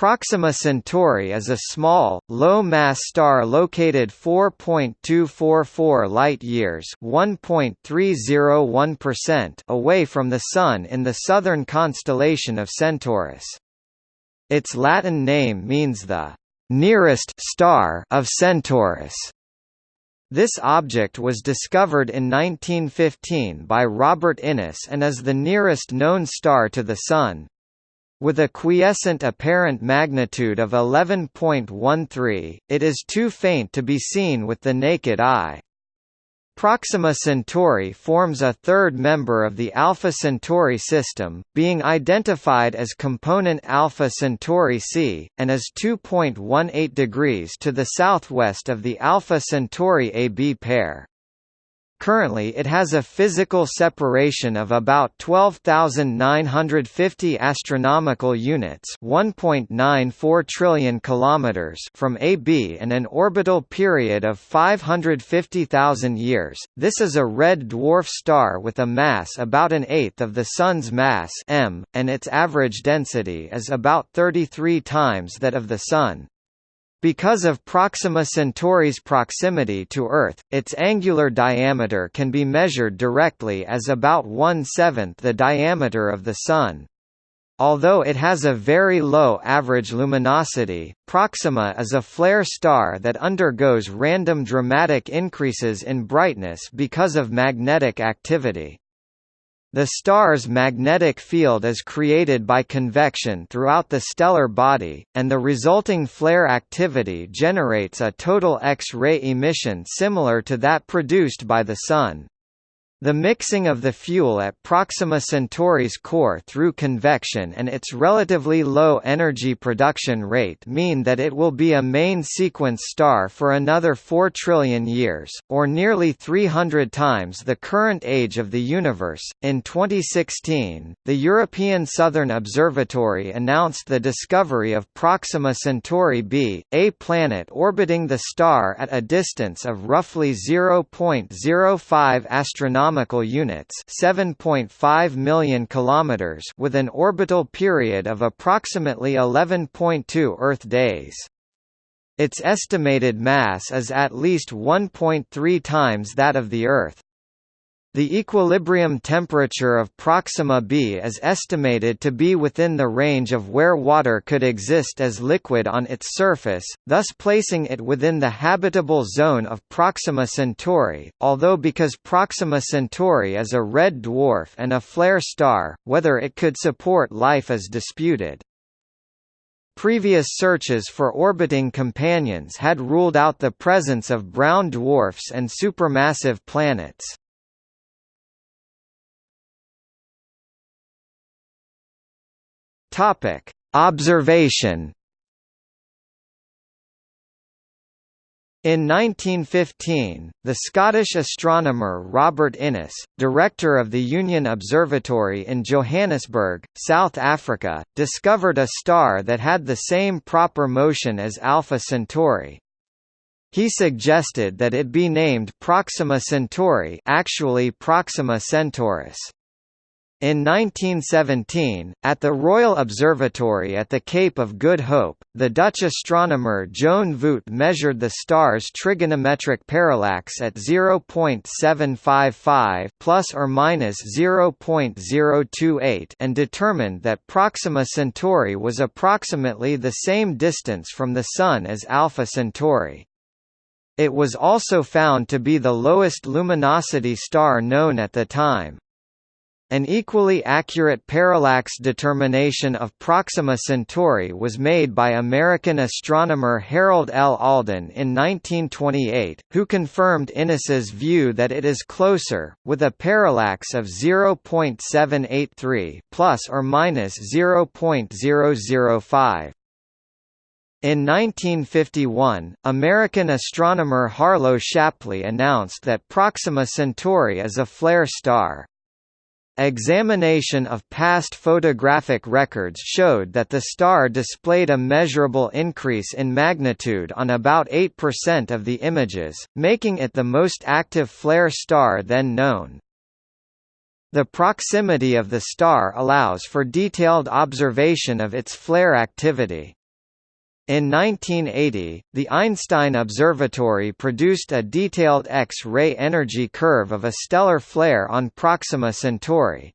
Proxima Centauri is a small, low-mass star located 4.244 light-years (1.301%) away from the Sun in the southern constellation of Centaurus. Its Latin name means the nearest star of Centaurus. This object was discovered in 1915 by Robert Innes and is the nearest known star to the Sun. With a quiescent apparent magnitude of 11.13, it is too faint to be seen with the naked eye. Proxima Centauri forms a third member of the Alpha Centauri system, being identified as component Alpha Centauri c, and is 2.18 degrees to the southwest of the Alpha Centauri AB pair. Currently it has a physical separation of about 12,950 astronomical units, 1.94 trillion kilometers from AB and an orbital period of 550,000 years. This is a red dwarf star with a mass about an eighth of the sun's mass m, and its average density is about 33 times that of the sun. Because of Proxima Centauri's proximity to Earth, its angular diameter can be measured directly as about one-seventh the diameter of the Sun. Although it has a very low average luminosity, Proxima is a flare star that undergoes random dramatic increases in brightness because of magnetic activity. The star's magnetic field is created by convection throughout the stellar body, and the resulting flare activity generates a total X-ray emission similar to that produced by the Sun. The mixing of the fuel at Proxima Centauri's core through convection and its relatively low energy production rate mean that it will be a main sequence star for another 4 trillion years, or nearly 300 times the current age of the universe. In 2016, the European Southern Observatory announced the discovery of Proxima Centauri b, a planet orbiting the star at a distance of roughly 0.05 astronomical astronomical units 7.5 million kilometers with an orbital period of approximately 11.2 Earth days. Its estimated mass is at least 1.3 times that of the Earth. The equilibrium temperature of Proxima b is estimated to be within the range of where water could exist as liquid on its surface, thus placing it within the habitable zone of Proxima Centauri, although because Proxima Centauri is a red dwarf and a flare star, whether it could support life is disputed. Previous searches for orbiting companions had ruled out the presence of brown dwarfs and supermassive planets. Topic: Observation. In 1915, the Scottish astronomer Robert Innes, director of the Union Observatory in Johannesburg, South Africa, discovered a star that had the same proper motion as Alpha Centauri. He suggested that it be named Proxima Centauri actually Proxima Centaurus. In 1917, at the Royal Observatory at the Cape of Good Hope, the Dutch astronomer Joan Voûte measured the star's trigonometric parallax at 0.755 plus or minus 0.028 and determined that Proxima Centauri was approximately the same distance from the Sun as Alpha Centauri. It was also found to be the lowest luminosity star known at the time. An equally accurate parallax determination of Proxima Centauri was made by American astronomer Harold L. Alden in 1928, who confirmed Innes's view that it is closer, with a parallax of 0.783 plus or minus 0.005. In 1951, American astronomer Harlow Shapley announced that Proxima Centauri is a flare star. Examination of past photographic records showed that the star displayed a measurable increase in magnitude on about 8% of the images, making it the most active flare star then known. The proximity of the star allows for detailed observation of its flare activity. In 1980, the Einstein Observatory produced a detailed X-ray energy curve of a stellar flare on Proxima Centauri.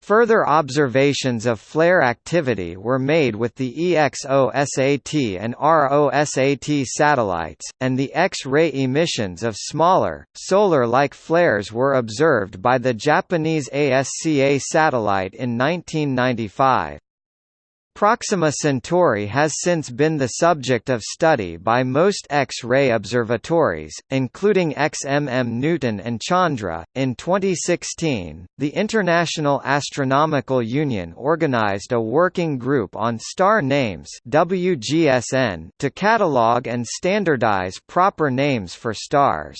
Further observations of flare activity were made with the EXOSAT and ROSAT satellites, and the X-ray emissions of smaller, solar-like flares were observed by the Japanese ASCA satellite in 1995. Proxima Centauri has since been the subject of study by most X-ray observatories, including XMM Newton and Chandra. In 2016, the International Astronomical Union organized a working group on star names (WGSN) to catalog and standardize proper names for stars.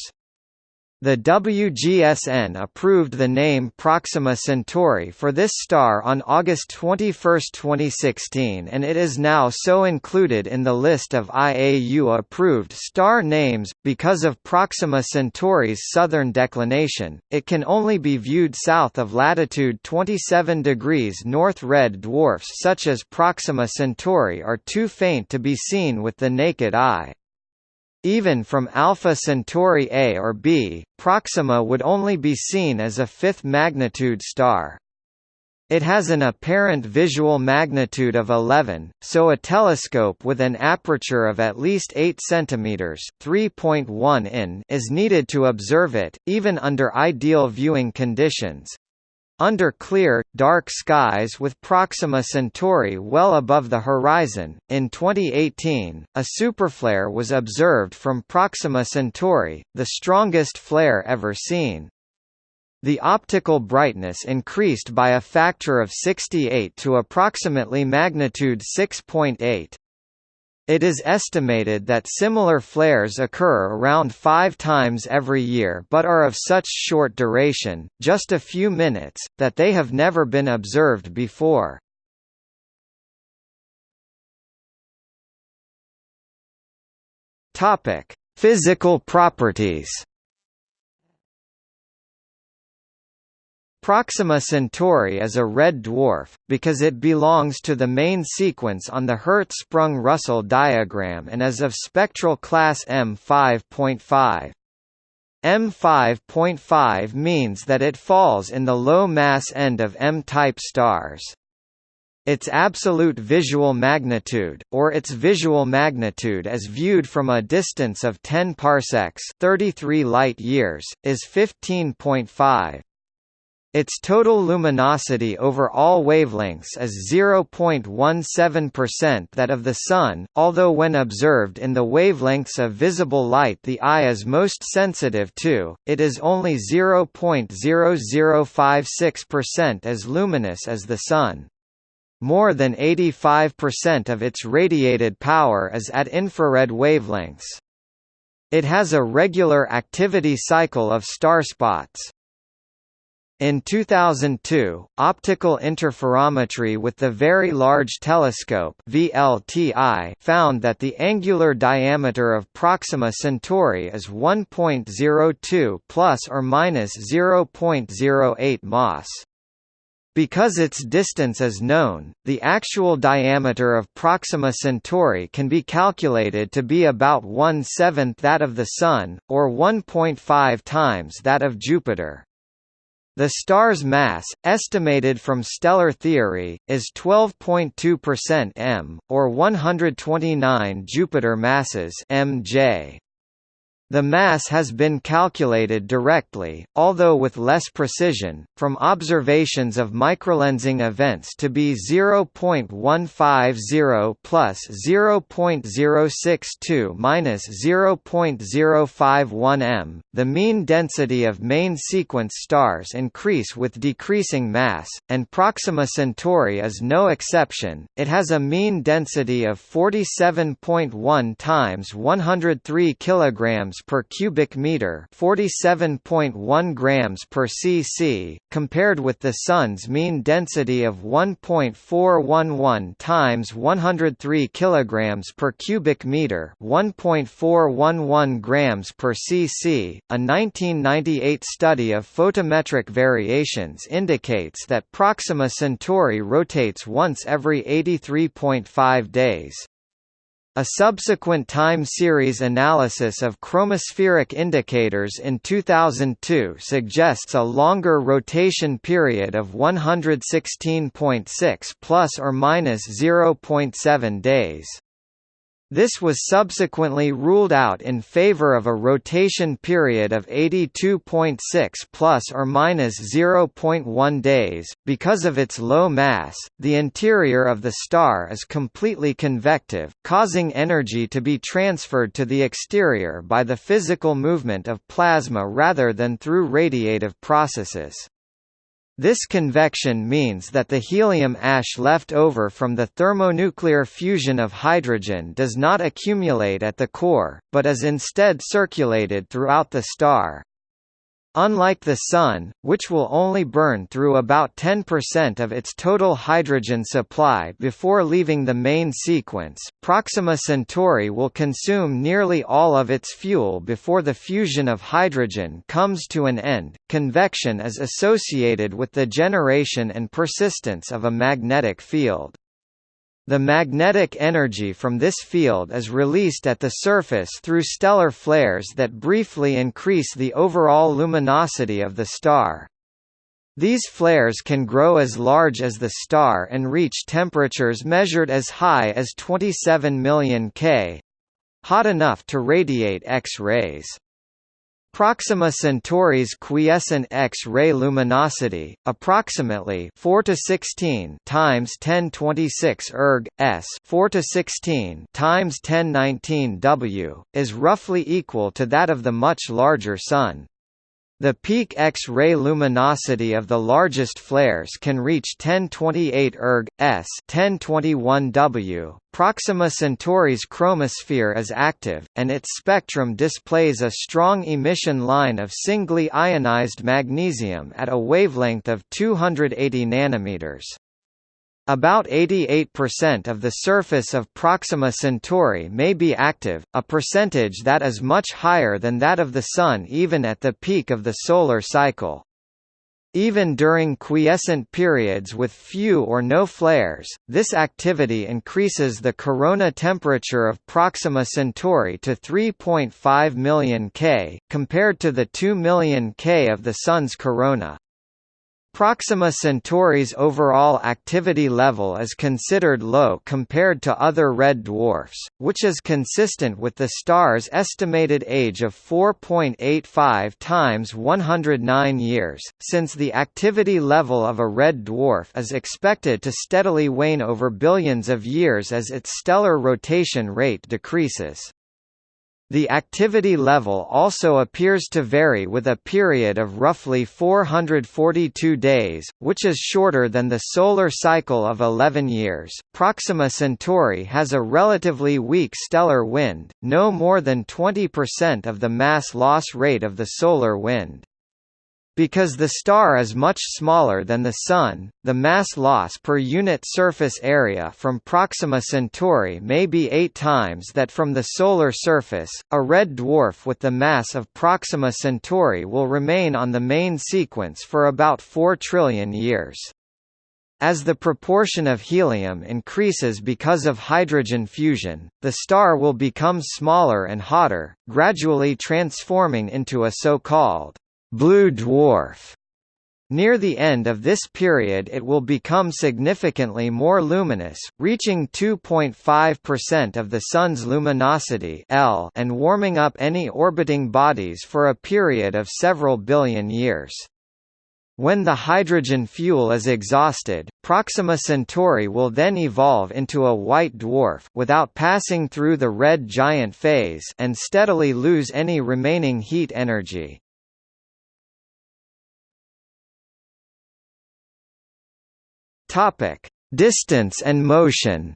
The WGSN approved the name Proxima Centauri for this star on August 21, 2016 and it is now so included in the list of IAU-approved star names. Because of Proxima Centauri's southern declination, it can only be viewed south of latitude 27 degrees north red dwarfs such as Proxima Centauri are too faint to be seen with the naked eye. Even from Alpha Centauri A or B, Proxima would only be seen as a fifth magnitude star. It has an apparent visual magnitude of 11, so a telescope with an aperture of at least 8 cm (3.1 in) is needed to observe it, even under ideal viewing conditions. Under clear, dark skies with Proxima Centauri well above the horizon, in 2018, a superflare was observed from Proxima Centauri, the strongest flare ever seen. The optical brightness increased by a factor of 68 to approximately magnitude 6.8. It is estimated that similar flares occur around five times every year but are of such short duration, just a few minutes, that they have never been observed before. Physical properties Proxima Centauri is a red dwarf, because it belongs to the main sequence on the Hertzsprung-Russell diagram and is of spectral class M5.5. M5.5 means that it falls in the low-mass end of M-type stars. Its absolute visual magnitude, or its visual magnitude as viewed from a distance of 10 parsecs 33 light-years, is 15.5. Its total luminosity over all wavelengths is 0.17% that of the Sun, although when observed in the wavelengths of visible light the eye is most sensitive to, it is only 0.0056% as luminous as the Sun. More than 85% of its radiated power is at infrared wavelengths. It has a regular activity cycle of starspots. In 2002, optical interferometry with the Very Large Telescope (VLTI) found that the angular diameter of Proxima Centauri is 1.02 plus or minus 0.08 mas. Because its distance is known, the actual diameter of Proxima Centauri can be calculated to be about one-seventh that of the Sun, or 1.5 times that of Jupiter. The star's mass, estimated from stellar theory, is 12.2% m, or 129 Jupiter masses mj. The mass has been calculated directly, although with less precision, from observations of microlensing events to be 0.150 plus 0.062 minus 0.051 m. The mean density of main sequence stars increase with decreasing mass, and Proxima Centauri is no exception. It has a mean density of 47.1 times 103 kilograms per cubic meter, 47.1 grams per cc, compared with the Sun's mean density of 1.411 times 103 kilograms per cubic meter, 1.411 grams per cc. A 1998 study of photometric variations indicates that Proxima Centauri rotates once every 83.5 days. A subsequent time series analysis of chromospheric indicators in 2002 suggests a longer rotation period of 116.6 plus or minus 0.7 days. This was subsequently ruled out in favor of a rotation period of 82.6 plus or minus 0.1 days. Because of its low mass, the interior of the star is completely convective, causing energy to be transferred to the exterior by the physical movement of plasma rather than through radiative processes. This convection means that the helium ash left over from the thermonuclear fusion of hydrogen does not accumulate at the core, but is instead circulated throughout the star. Unlike the Sun, which will only burn through about 10% of its total hydrogen supply before leaving the main sequence, Proxima Centauri will consume nearly all of its fuel before the fusion of hydrogen comes to an end. Convection is associated with the generation and persistence of a magnetic field. The magnetic energy from this field is released at the surface through stellar flares that briefly increase the overall luminosity of the star. These flares can grow as large as the star and reach temperatures measured as high as 27 million K—hot enough to radiate X-rays. Proxima Centauri's quiescent X-ray luminosity, approximately 4 to 16 times 1026 erg s 4 to 16 times 1019 W, is roughly equal to that of the much larger Sun. The peak X-ray luminosity of the largest flares can reach 1028 erg s 1021 W. Proxima Centauri's chromosphere is active, and its spectrum displays a strong emission line of singly ionized magnesium at a wavelength of 280 nanometers. About 88% of the surface of Proxima Centauri may be active, a percentage that is much higher than that of the Sun even at the peak of the solar cycle. Even during quiescent periods with few or no flares, this activity increases the corona temperature of Proxima Centauri to 3.5 million K, compared to the 2 million K of the Sun's corona. Proxima Centauri's overall activity level is considered low compared to other red dwarfs, which is consistent with the star's estimated age of 4.85 times 109 years, since the activity level of a red dwarf is expected to steadily wane over billions of years as its stellar rotation rate decreases. The activity level also appears to vary with a period of roughly 442 days, which is shorter than the solar cycle of 11 years. Proxima Centauri has a relatively weak stellar wind, no more than 20% of the mass loss rate of the solar wind. Because the star is much smaller than the Sun, the mass loss per unit surface area from Proxima Centauri may be eight times that from the Solar surface. A red dwarf with the mass of Proxima Centauri will remain on the main sequence for about 4 trillion years. As the proportion of helium increases because of hydrogen fusion, the star will become smaller and hotter, gradually transforming into a so-called blue dwarf. Near the end of this period it will become significantly more luminous, reaching 2.5% of the Sun's luminosity L and warming up any orbiting bodies for a period of several billion years. When the hydrogen fuel is exhausted, Proxima Centauri will then evolve into a white dwarf without passing through the red giant phase and steadily lose any remaining heat energy. Topic: Distance and motion.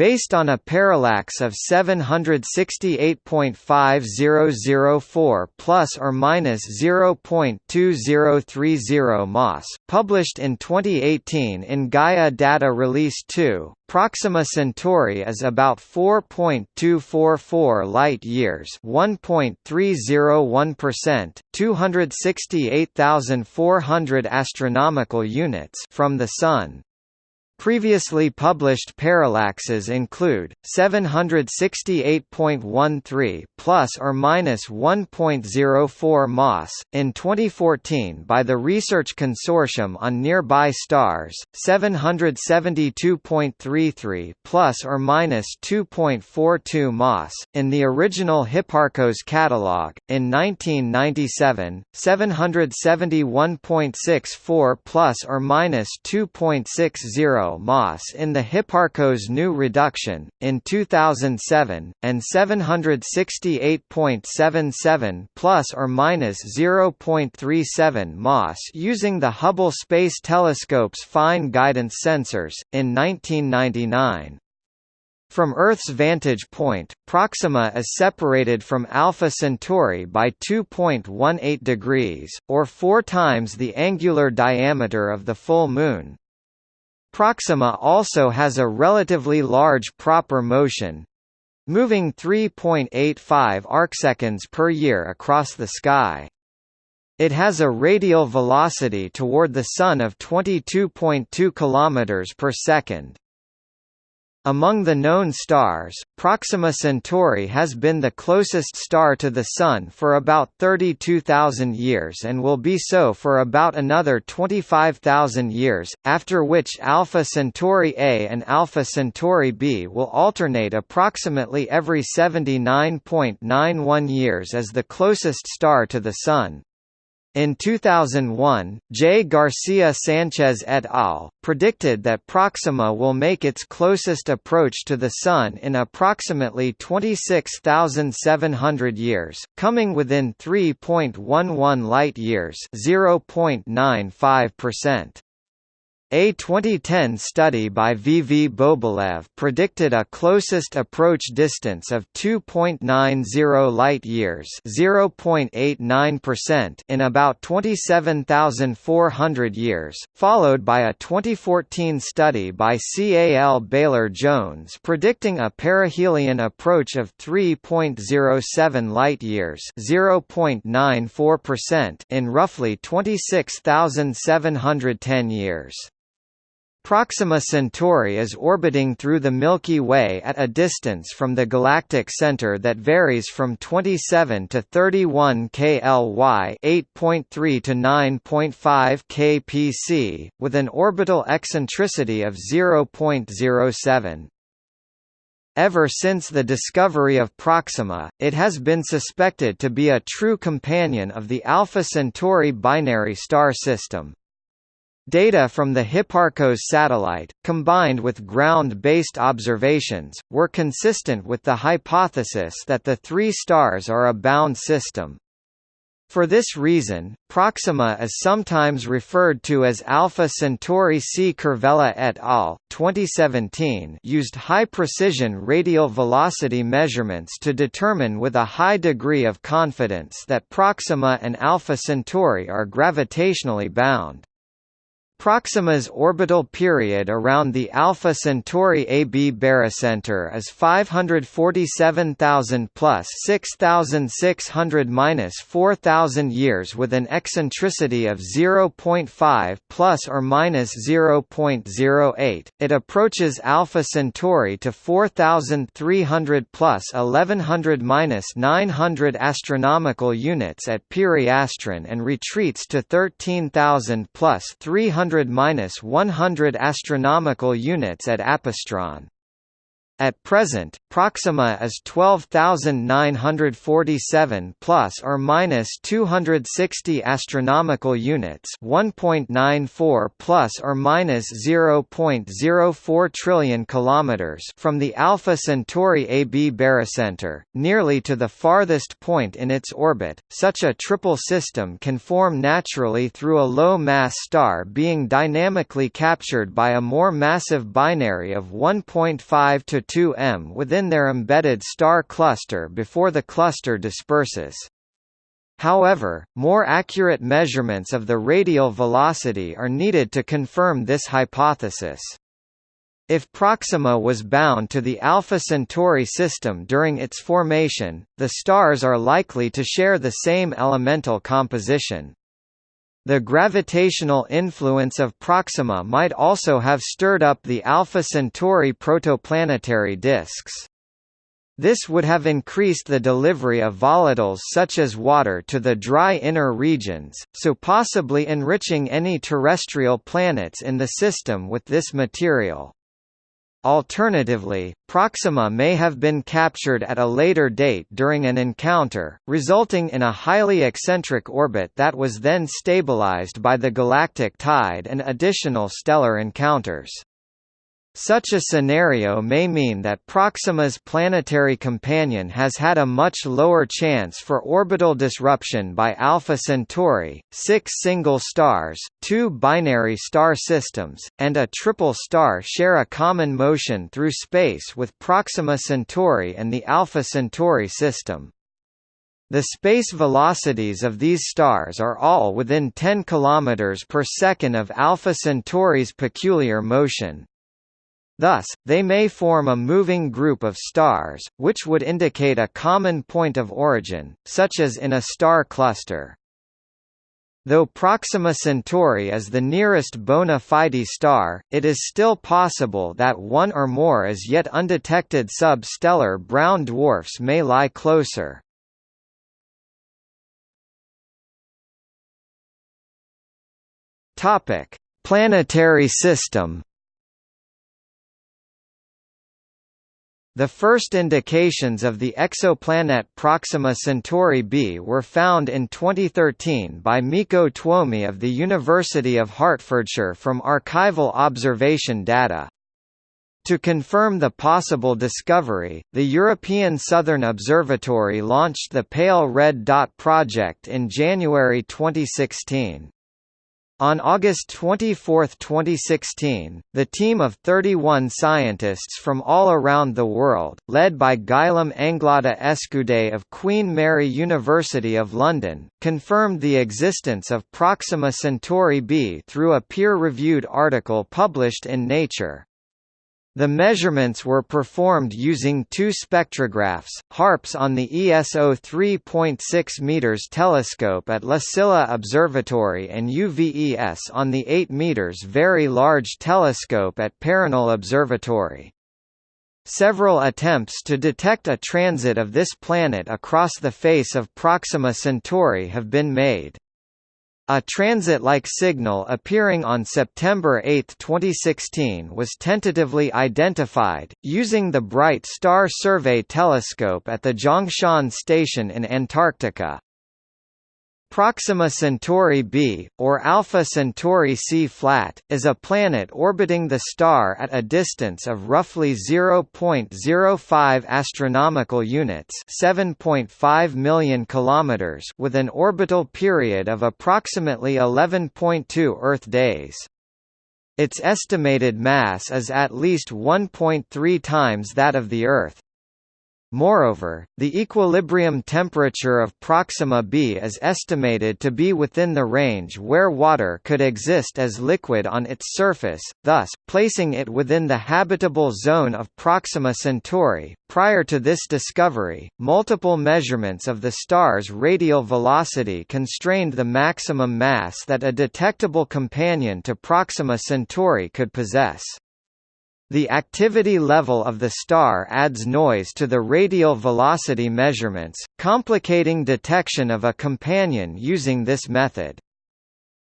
Based on a parallax of 768.5004 plus or minus 0.2030 mas, published in 2018 in Gaia Data Release 2, Proxima Centauri is about 4.244 light-years 1.301%, 268,400 astronomical units from the Sun. Previously published parallaxes include 768.13 plus or minus 1.04 Mas in 2014 by the Research Consortium on Nearby Stars, 772.33 plus or minus 2.42 Mas in the original Hipparcos catalog in 1997, 771.64 plus or minus 2.60 Mas in the Hipparcos new reduction, in 2007, and 768.77 plus or minus 0.37 Mas using the Hubble Space Telescope's fine guidance sensors, in 1999. From Earth's vantage point, Proxima is separated from Alpha Centauri by 2.18 degrees, or four times the angular diameter of the full Moon, Proxima also has a relatively large proper motion moving 3.85 arcseconds per year across the sky. It has a radial velocity toward the Sun of 22.2 km per second. Among the known stars, Proxima Centauri has been the closest star to the Sun for about 32,000 years and will be so for about another 25,000 years, after which Alpha Centauri A and Alpha Centauri B will alternate approximately every 79.91 years as the closest star to the Sun. In 2001, J. Garcia Sanchez et al. predicted that Proxima will make its closest approach to the Sun in approximately 26,700 years, coming within 3.11 light-years (0.95%). A 2010 study by V. V. Bobylev predicted a closest approach distance of 2.90 light-years (0.89%) in about 27,400 years, followed by a 2014 study by CAL Bailer-Jones predicting a perihelion approach of 3.07 light-years (0.94%) in roughly 26,710 years. Proxima Centauri is orbiting through the Milky Way at a distance from the galactic center that varies from 27 to 31 kly 8.3 to 9.5 kpc, with an orbital eccentricity of 0.07. Ever since the discovery of Proxima, it has been suspected to be a true companion of the Alpha Centauri binary star system. Data from the Hipparcos satellite, combined with ground-based observations, were consistent with the hypothesis that the three stars are a bound system. For this reason, Proxima is sometimes referred to as Alpha Centauri C. Kervella et al. 2017 used high-precision radial velocity measurements to determine with a high degree of confidence that Proxima and Alpha Centauri are gravitationally bound. Proxima's orbital period around the Alpha Centauri AB barycenter is 547,000 plus 6,600 minus 4,000 years with an eccentricity of 0.5 plus or minus 0.08. It approaches Alpha Centauri to 4,300 plus 1100 minus 900 astronomical units at periastron and retreats to 13,000 plus 300 100–100 astronomical units at apastron. At present, Proxima is 12,947 plus or minus 260 astronomical units, 1.94 plus or minus 0.04 trillion kilometers from the Alpha Centauri AB barycenter, nearly to the farthest point in its orbit. Such a triple system can form naturally through a low-mass star being dynamically captured by a more massive binary of 1.5 to 2 m within their embedded star cluster before the cluster disperses. However, more accurate measurements of the radial velocity are needed to confirm this hypothesis. If Proxima was bound to the Alpha Centauri system during its formation, the stars are likely to share the same elemental composition. The gravitational influence of Proxima might also have stirred up the Alpha Centauri protoplanetary disks. This would have increased the delivery of volatiles such as water to the dry inner regions, so possibly enriching any terrestrial planets in the system with this material. Alternatively, Proxima may have been captured at a later date during an encounter, resulting in a highly eccentric orbit that was then stabilized by the galactic tide and additional stellar encounters. Such a scenario may mean that Proxima's planetary companion has had a much lower chance for orbital disruption by Alpha Centauri. Six single stars, two binary star systems, and a triple star share a common motion through space with Proxima Centauri and the Alpha Centauri system. The space velocities of these stars are all within 10 km per second of Alpha Centauri's peculiar motion. Thus, they may form a moving group of stars, which would indicate a common point of origin, such as in a star cluster. Though Proxima Centauri is the nearest bona fide star, it is still possible that one or more as yet undetected sub-stellar brown dwarfs may lie closer. Planetary system The first indications of the exoplanet Proxima Centauri b were found in 2013 by Mikko Tuomi of the University of Hertfordshire from archival observation data. To confirm the possible discovery, the European Southern Observatory launched the Pale Red Dot project in January 2016. On August 24, 2016, the team of 31 scientists from all around the world, led by Guillaume Anglada Escudé of Queen Mary University of London, confirmed the existence of Proxima Centauri b through a peer-reviewed article published in Nature. The measurements were performed using two spectrographs, HARPS on the ESO 3.6 m telescope at La Silla Observatory and UVES on the 8 m Very Large Telescope at Paranal Observatory. Several attempts to detect a transit of this planet across the face of Proxima Centauri have been made. A transit-like signal appearing on September 8, 2016 was tentatively identified, using the Bright Star Survey Telescope at the Zhongshan Station in Antarctica. Proxima Centauri b, or Alpha Centauri c-flat, is a planet orbiting the star at a distance of roughly 0.05 astronomical units, 7.5 million kilometers, with an orbital period of approximately 11.2 Earth days. Its estimated mass is at least 1.3 times that of the Earth. Moreover, the equilibrium temperature of Proxima b is estimated to be within the range where water could exist as liquid on its surface, thus, placing it within the habitable zone of Proxima Centauri. Prior to this discovery, multiple measurements of the star's radial velocity constrained the maximum mass that a detectable companion to Proxima Centauri could possess. The activity level of the star adds noise to the radial velocity measurements, complicating detection of a companion using this method.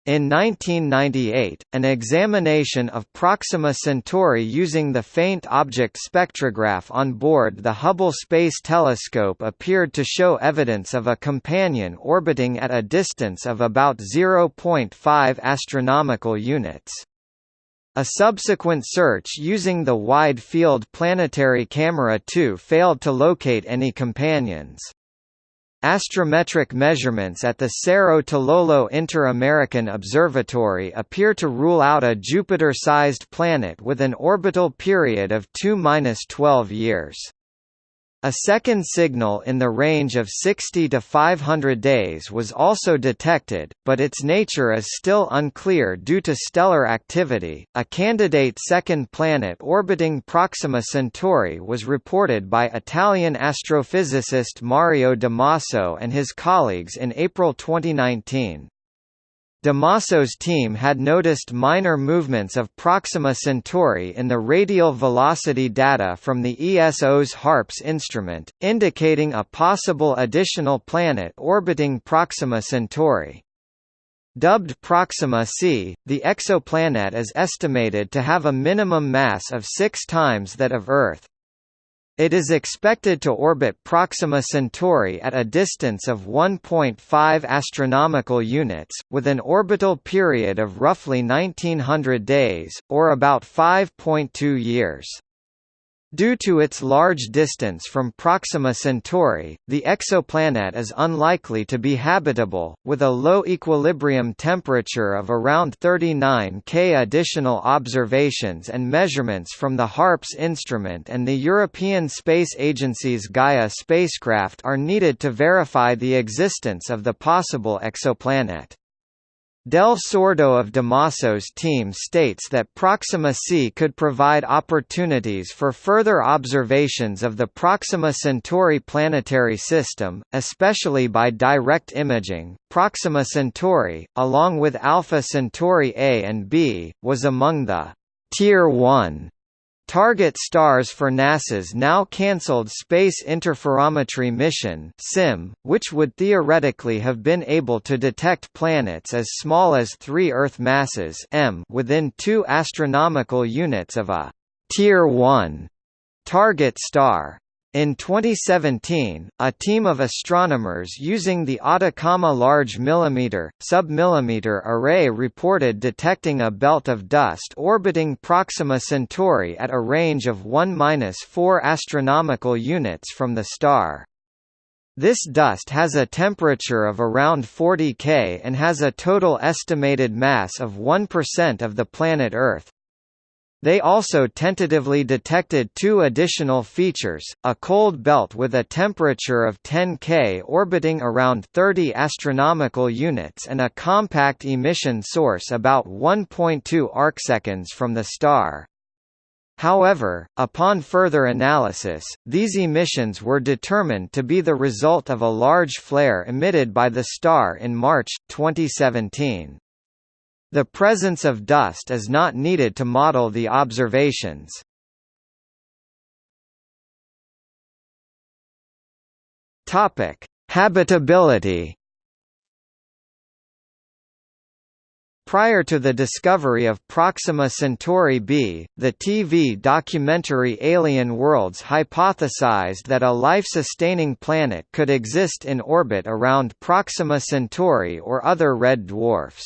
In 1998, an examination of Proxima Centauri using the faint object spectrograph on board the Hubble Space Telescope appeared to show evidence of a companion orbiting at a distance of about 0.5 astronomical units. A subsequent search using the Wide Field Planetary Camera 2 failed to locate any companions. Astrometric measurements at the Cerro Tololo Inter-American Observatory appear to rule out a Jupiter-sized planet with an orbital period of 2–12 years. A second signal in the range of 60 to 500 days was also detected, but its nature is still unclear due to stellar activity. A candidate second planet orbiting Proxima Centauri was reported by Italian astrophysicist Mario Damasso and his colleagues in April 2019. Damasso's team had noticed minor movements of Proxima Centauri in the radial velocity data from the ESO's HARPS instrument, indicating a possible additional planet orbiting Proxima Centauri. Dubbed Proxima c, the exoplanet is estimated to have a minimum mass of six times that of Earth. It is expected to orbit Proxima Centauri at a distance of 1.5 astronomical units, with an orbital period of roughly 1900 days, or about 5.2 years. Due to its large distance from Proxima Centauri, the exoplanet is unlikely to be habitable, with a low equilibrium temperature of around 39 K. Additional observations and measurements from the HARPS instrument and the European Space Agency's Gaia spacecraft are needed to verify the existence of the possible exoplanet. Del Sordo of Damasso's team states that Proxima c could provide opportunities for further observations of the Proxima Centauri planetary system, especially by direct imaging. Proxima Centauri, along with Alpha Centauri A and B, was among the Tier 1 Target stars for NASA's now cancelled Space Interferometry mission (SIM), which would theoretically have been able to detect planets as small as 3 Earth masses m within 2 astronomical units of a Tier 1 target star. In 2017, a team of astronomers using the Atacama Large Millimeter, Sub-millimeter Array reported detecting a belt of dust orbiting Proxima Centauri at a range of 1–4 astronomical units from the star. This dust has a temperature of around 40 K and has a total estimated mass of 1% of the planet Earth, they also tentatively detected two additional features, a cold belt with a temperature of 10 K orbiting around 30 astronomical units and a compact emission source about 1.2 arcseconds from the star. However, upon further analysis, these emissions were determined to be the result of a large flare emitted by the star in March, 2017. The presence of dust is not needed to model the observations. Topic: Habitability. Prior to the discovery of Proxima Centauri b, the TV documentary Alien Worlds hypothesized that a life-sustaining planet could exist in orbit around Proxima Centauri or other red dwarfs.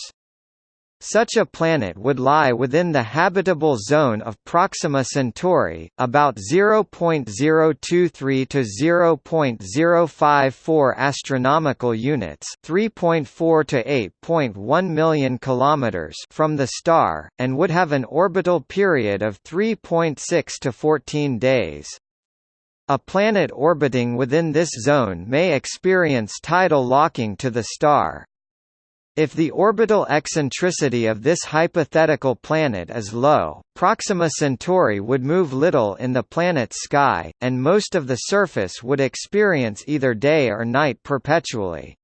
Such a planet would lie within the habitable zone of Proxima Centauri, about 0.023 to 0.054 astronomical units, 3.4 to 8.1 million kilometers from the star, and would have an orbital period of 3.6 to 14 days. A planet orbiting within this zone may experience tidal locking to the star, if the orbital eccentricity of this hypothetical planet is low, Proxima Centauri would move little in the planet's sky, and most of the surface would experience either day or night perpetually.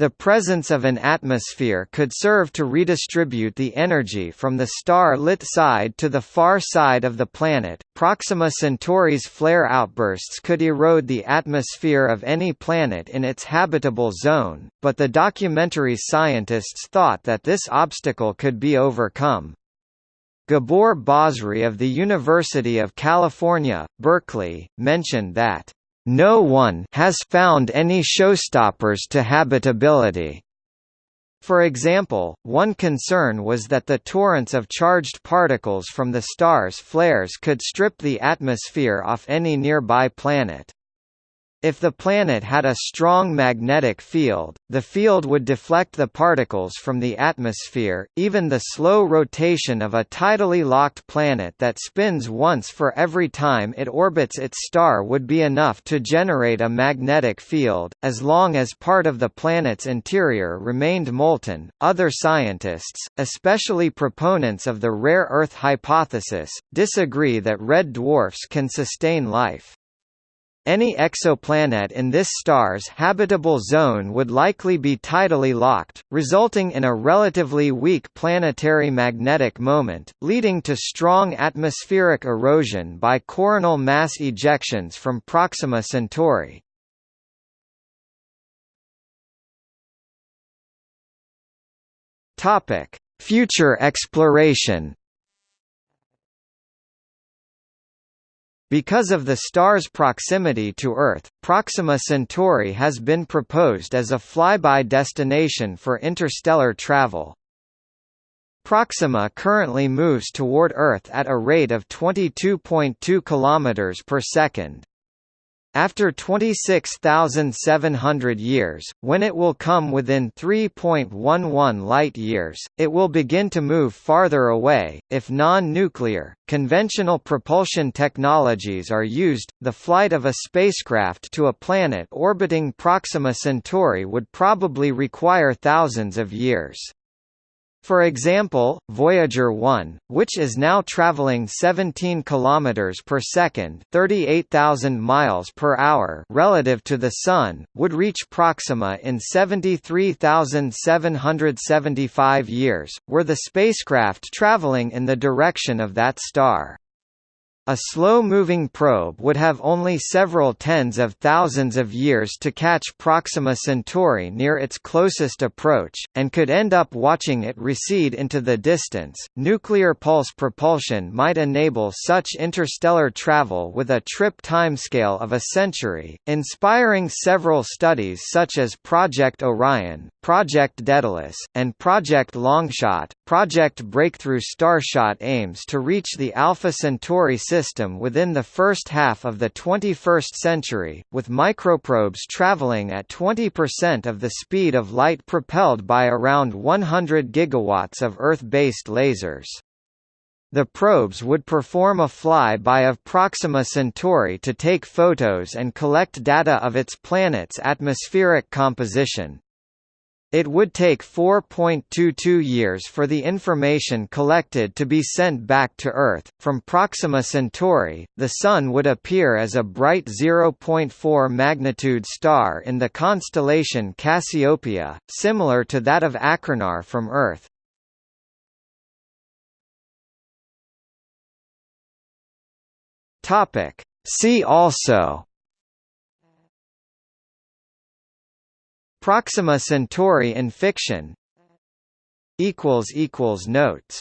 The presence of an atmosphere could serve to redistribute the energy from the star-lit side to the far side of the planet. Proxima Centauri's flare outbursts could erode the atmosphere of any planet in its habitable zone, but the documentary scientists thought that this obstacle could be overcome. Gabor Basri of the University of California, Berkeley, mentioned that no one has found any showstoppers to habitability. For example, one concern was that the torrents of charged particles from the star's flares could strip the atmosphere off any nearby planet. If the planet had a strong magnetic field, the field would deflect the particles from the atmosphere. Even the slow rotation of a tidally locked planet that spins once for every time it orbits its star would be enough to generate a magnetic field, as long as part of the planet's interior remained molten. Other scientists, especially proponents of the rare Earth hypothesis, disagree that red dwarfs can sustain life. Any exoplanet in this star's habitable zone would likely be tidally locked, resulting in a relatively weak planetary magnetic moment, leading to strong atmospheric erosion by coronal mass ejections from Proxima Centauri. Future exploration Because of the star's proximity to Earth, Proxima Centauri has been proposed as a flyby destination for interstellar travel. Proxima currently moves toward Earth at a rate of 22.2 km per second. After 26,700 years, when it will come within 3.11 light-years, it will begin to move farther away. If non-nuclear, conventional propulsion technologies are used, the flight of a spacecraft to a planet orbiting Proxima Centauri would probably require thousands of years. For example, Voyager 1, which is now traveling 17 km per second, 38,000 miles per hour relative to the sun, would reach Proxima in 73,775 years, were the spacecraft traveling in the direction of that star. A slow-moving probe would have only several tens of thousands of years to catch Proxima Centauri near its closest approach, and could end up watching it recede into the distance. Nuclear pulse propulsion might enable such interstellar travel with a trip timescale of a century, inspiring several studies such as Project Orion, Project Daedalus, and Project Longshot. Project Breakthrough Starshot aims to reach the Alpha Centauri system within the first half of the 21st century, with microprobes traveling at 20% of the speed of light propelled by around 100 gigawatts of Earth-based lasers. The probes would perform a fly-by of Proxima Centauri to take photos and collect data of its planet's atmospheric composition. It would take 4.22 years for the information collected to be sent back to Earth. From Proxima Centauri, the Sun would appear as a bright 0.4 magnitude star in the constellation Cassiopeia, similar to that of Achernar from Earth. Topic. See also Proxima Centauri in fiction. Notes